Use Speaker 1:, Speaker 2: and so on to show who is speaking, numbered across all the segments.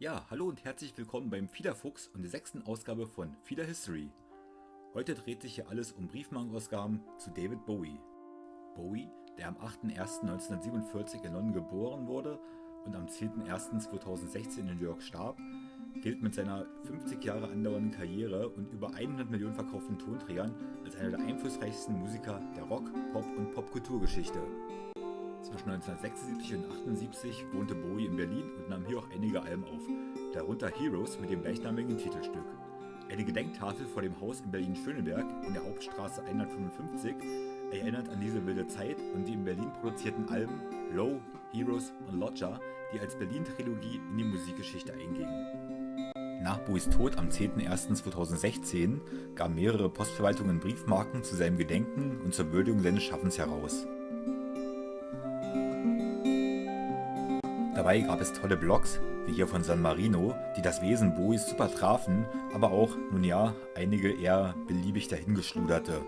Speaker 1: Ja, hallo und herzlich willkommen beim Fiederfuchs und der sechsten Ausgabe von Fieder History. Heute dreht sich hier alles um Briefmarkenausgaben zu David Bowie. Bowie, der am 8.01.1947 in London geboren wurde und am 10.01.2016 in New York starb, gilt mit seiner 50 Jahre andauernden Karriere und über 100 Millionen verkauften Tonträgern als einer der einflussreichsten Musiker der Rock-, Pop- und Popkulturgeschichte. Zwischen 1976 und 1978 wohnte Bowie in Berlin und nahm hier auch einige Alben auf, darunter Heroes mit dem gleichnamigen Titelstück. Eine Gedenktafel vor dem Haus in Berlin-Schöneberg in der Hauptstraße 155 erinnert an diese wilde Zeit und die in Berlin produzierten Alben Low, Heroes und Lodger, die als Berlin-Trilogie in die Musikgeschichte eingingen. Nach Bowies Tod am 10.01.2016 gaben mehrere Postverwaltungen Briefmarken zu seinem Gedenken und zur Würdigung seines Schaffens heraus. Dabei gab es tolle Blogs, wie hier von San Marino, die das Wesen Bowies super trafen, aber auch, nun ja, einige eher beliebig dahingeschluderte.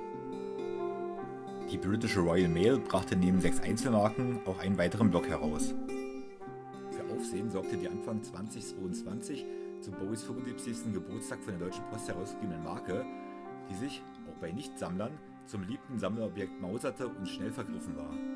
Speaker 1: Die britische Royal Mail brachte neben sechs Einzelmarken auch einen weiteren Blog heraus. Für Aufsehen sorgte die Anfang 2022 zu Bowies 75. Geburtstag von der Deutschen Post herausgegebenen Marke, die sich, auch bei Nichtsammlern, zum liebten Sammlerobjekt mauserte und schnell vergriffen war.